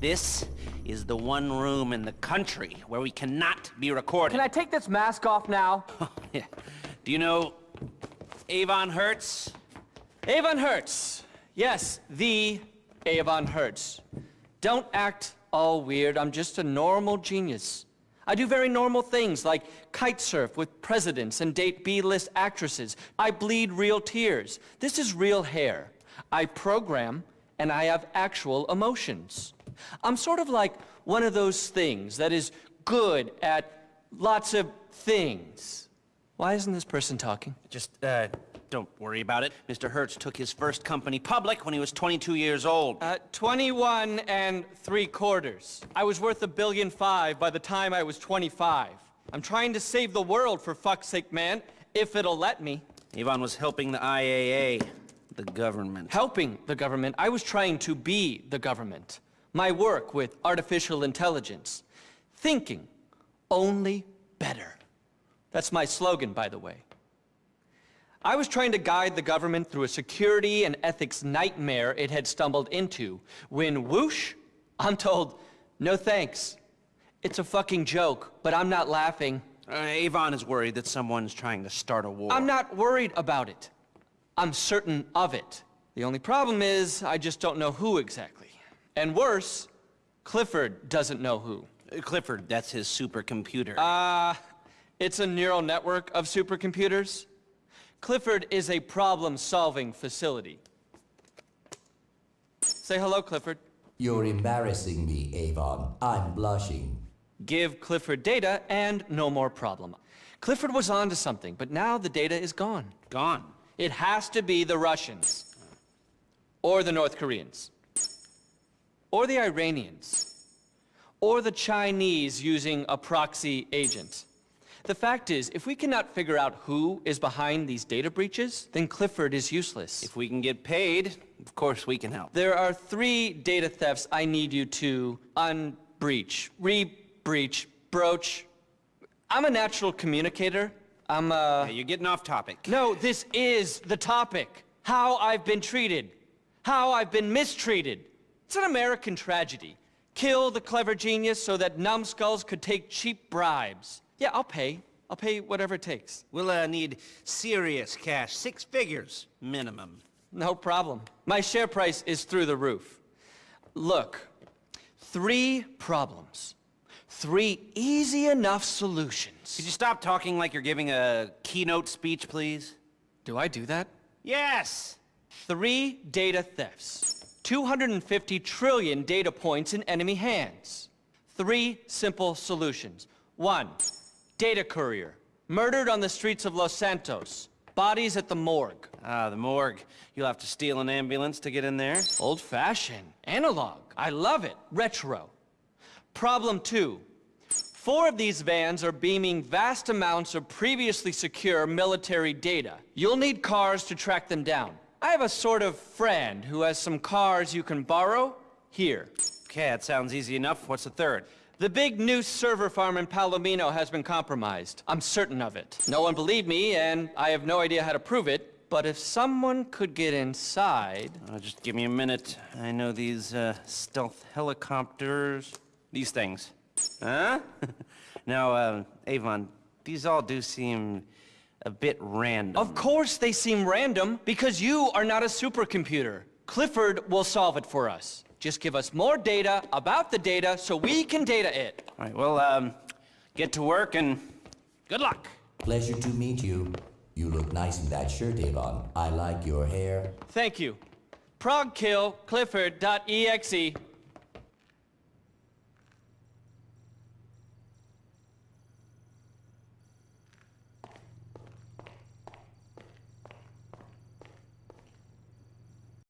This is the one room in the country where we cannot be recorded. Can I take this mask off now? Oh, yeah. Do you know Avon Hertz? Avon Hertz. Yes, the Avon Hertz. Don't act all weird. I'm just a normal genius. I do very normal things like kite surf with presidents and date B-list actresses. I bleed real tears. This is real hair. I program and I have actual emotions. I'm sort of like one of those things that is good at lots of things. Why isn't this person talking? Just, uh, don't worry about it. Mr. Hertz took his first company public when he was 22 years old. Uh, 21 and three quarters. I was worth a billion five by the time I was 25. I'm trying to save the world, for fuck's sake, man, if it'll let me. Avon was helping the IAA, the government. Helping the government? I was trying to be the government. My work with artificial intelligence. Thinking only better. That's my slogan, by the way. I was trying to guide the government through a security and ethics nightmare it had stumbled into, when whoosh, I'm told, no thanks. It's a fucking joke, but I'm not laughing. Uh, Avon is worried that someone's trying to start a war. I'm not worried about it. I'm certain of it. The only problem is, I just don't know who exactly. And worse, Clifford doesn't know who. Clifford, that's his supercomputer. Uh, it's a neural network of supercomputers. Clifford is a problem-solving facility. Say hello, Clifford. You're embarrassing me, Avon. I'm blushing. Give Clifford data and no more problem. Clifford was onto something, but now the data is gone. Gone. It has to be the Russians. Or the North Koreans. Or the Iranians. Or the Chinese using a proxy agent. The fact is, if we cannot figure out who is behind these data breaches, then Clifford is useless. If we can get paid, of course we can help. There are three data thefts I need you to unbreach, re-breach, broach. I'm a natural communicator. I'm uh... Yeah, you're getting off topic. No, this is the topic. How I've been treated. How I've been mistreated. It's an American tragedy. Kill the clever genius so that numbskulls could take cheap bribes. Yeah, I'll pay. I'll pay whatever it takes. We'll uh, need serious cash, six figures minimum. No problem. My share price is through the roof. Look, three problems. Three easy enough solutions. Could you stop talking like you're giving a keynote speech, please? Do I do that? Yes! Three data thefts. 250 trillion data points in enemy hands. Three simple solutions. One, Data courier, murdered on the streets of Los Santos. Bodies at the morgue. Ah, the morgue. You'll have to steal an ambulance to get in there? Old-fashioned. Analog. I love it. Retro. Problem two. Four of these vans are beaming vast amounts of previously secure military data. You'll need cars to track them down. I have a sort of friend who has some cars you can borrow here. Okay, that sounds easy enough. What's the third? The big new server farm in Palomino has been compromised. I'm certain of it. No one believed me, and I have no idea how to prove it. But if someone could get inside... Uh, just give me a minute. I know these uh, stealth helicopters. These things. Huh? now, uh, Avon, these all do seem a bit random. Of course they seem random, because you are not a supercomputer. Clifford will solve it for us. Just give us more data about the data so we can data it. All right, well, um, get to work and good luck. Pleasure to meet you. You look nice in that shirt, Avon. I like your hair. Thank you. Progkill Clifford.exe.